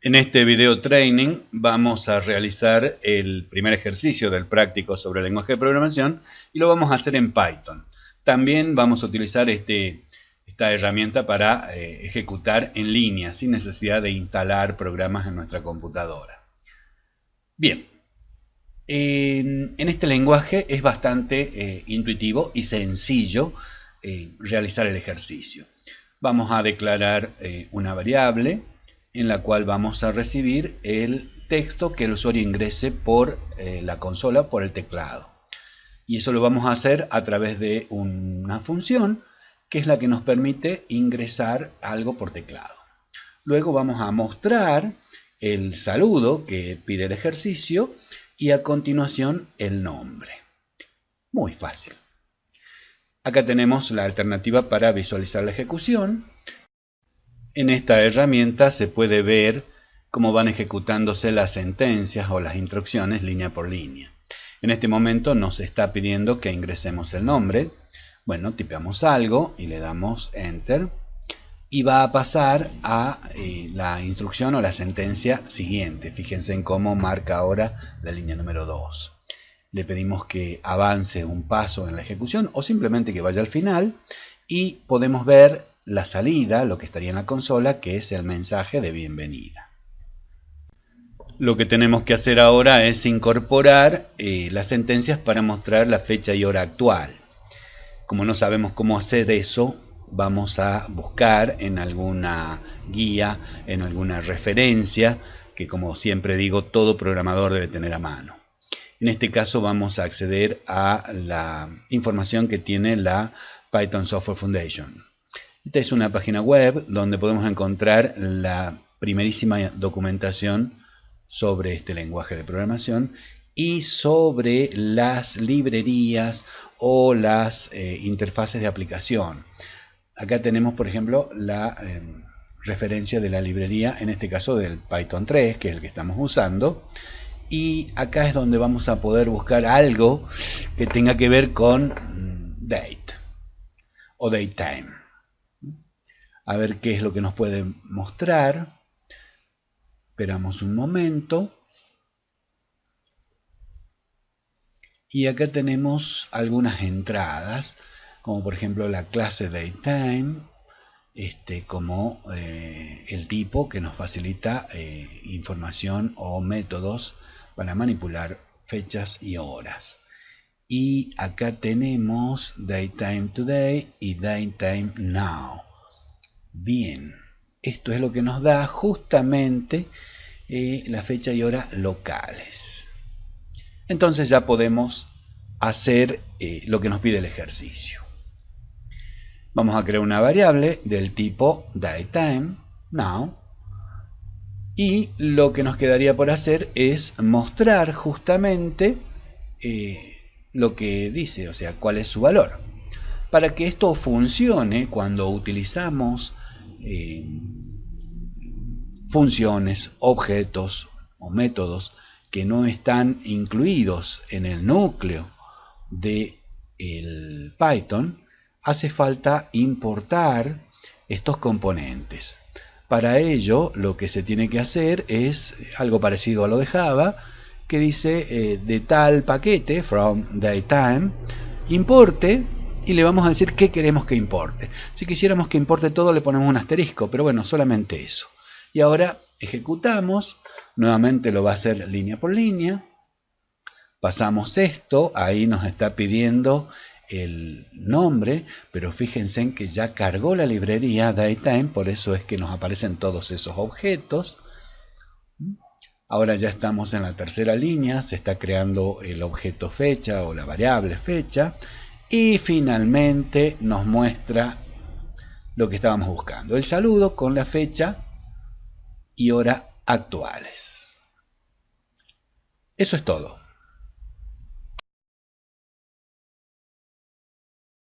En este video training vamos a realizar el primer ejercicio del práctico sobre lenguaje de programación y lo vamos a hacer en Python. También vamos a utilizar este, esta herramienta para eh, ejecutar en línea sin necesidad de instalar programas en nuestra computadora. Bien, en, este lenguaje es bastante eh, intuitivo y sencillo eh, realizar el ejercicio. Vamos a declarar una variable en la cual vamos a recibir el texto que el usuario ingrese por eh, la consola, por el teclado. Y eso lo vamos a hacer a través de una función que es la que nos permite ingresar algo por teclado. Luego vamos a mostrar el saludo que pide el ejercicio y a continuación el nombre. Muy fácil. Acá tenemos la alternativa para visualizar la ejecución en esta herramienta se puede ver cómo van ejecutándose las sentencias o las instrucciones línea por línea. En este momento nos está pidiendo que ingresemos el nombre. Bueno, tipeamos algo y le damos Enter. Y va a pasar a eh, la instrucción o la sentencia siguiente. Fíjense en cómo marca ahora la línea número 2. Le pedimos que avance un paso en la ejecución o simplemente que vaya al final. Y podemos ver la salida, lo que estaría en la consola, que es el mensaje de bienvenida. Lo que tenemos que hacer ahora es incorporar eh, las sentencias para mostrar la fecha y hora actual. Como no sabemos cómo hacer eso, vamos a buscar en alguna guía, en alguna referencia, que como siempre digo, todo programador debe tener a mano. En este caso vamos a acceder a la información que tiene la Python Software Foundation. Esta es una página web donde podemos encontrar la primerísima documentación sobre este lenguaje de programación y sobre las librerías o las eh, interfaces de aplicación. Acá tenemos, por ejemplo, la em, referencia de la librería, en este caso del Python 3, que es el que estamos usando. Y acá es donde vamos a poder buscar algo que tenga que ver con mm, date o datetime a ver qué es lo que nos puede mostrar. Esperamos un momento. Y acá tenemos algunas entradas, como por ejemplo la clase DateTime, este, como eh, el tipo que nos facilita eh, información o métodos para manipular fechas y horas. Y acá tenemos DateTime Today y DateTime Now. Bien, esto es lo que nos da justamente eh, la fecha y hora locales. Entonces ya podemos hacer eh, lo que nos pide el ejercicio. Vamos a crear una variable del tipo datetime, now, y lo que nos quedaría por hacer es mostrar justamente eh, lo que dice, o sea, cuál es su valor. Para que esto funcione cuando utilizamos eh, funciones, objetos o métodos que no están incluidos en el núcleo de el Python, hace falta importar estos componentes. Para ello, lo que se tiene que hacer es algo parecido a lo de Java, que dice eh, de tal paquete, from datetime, importe y le vamos a decir qué queremos que importe. Si quisiéramos que importe todo le ponemos un asterisco, pero bueno, solamente eso. Y ahora ejecutamos, nuevamente lo va a hacer línea por línea. Pasamos esto, ahí nos está pidiendo el nombre, pero fíjense en que ya cargó la librería datetime, por eso es que nos aparecen todos esos objetos. Ahora ya estamos en la tercera línea, se está creando el objeto fecha o la variable fecha y finalmente nos muestra lo que estábamos buscando, el saludo con la fecha y hora actuales. Eso es todo.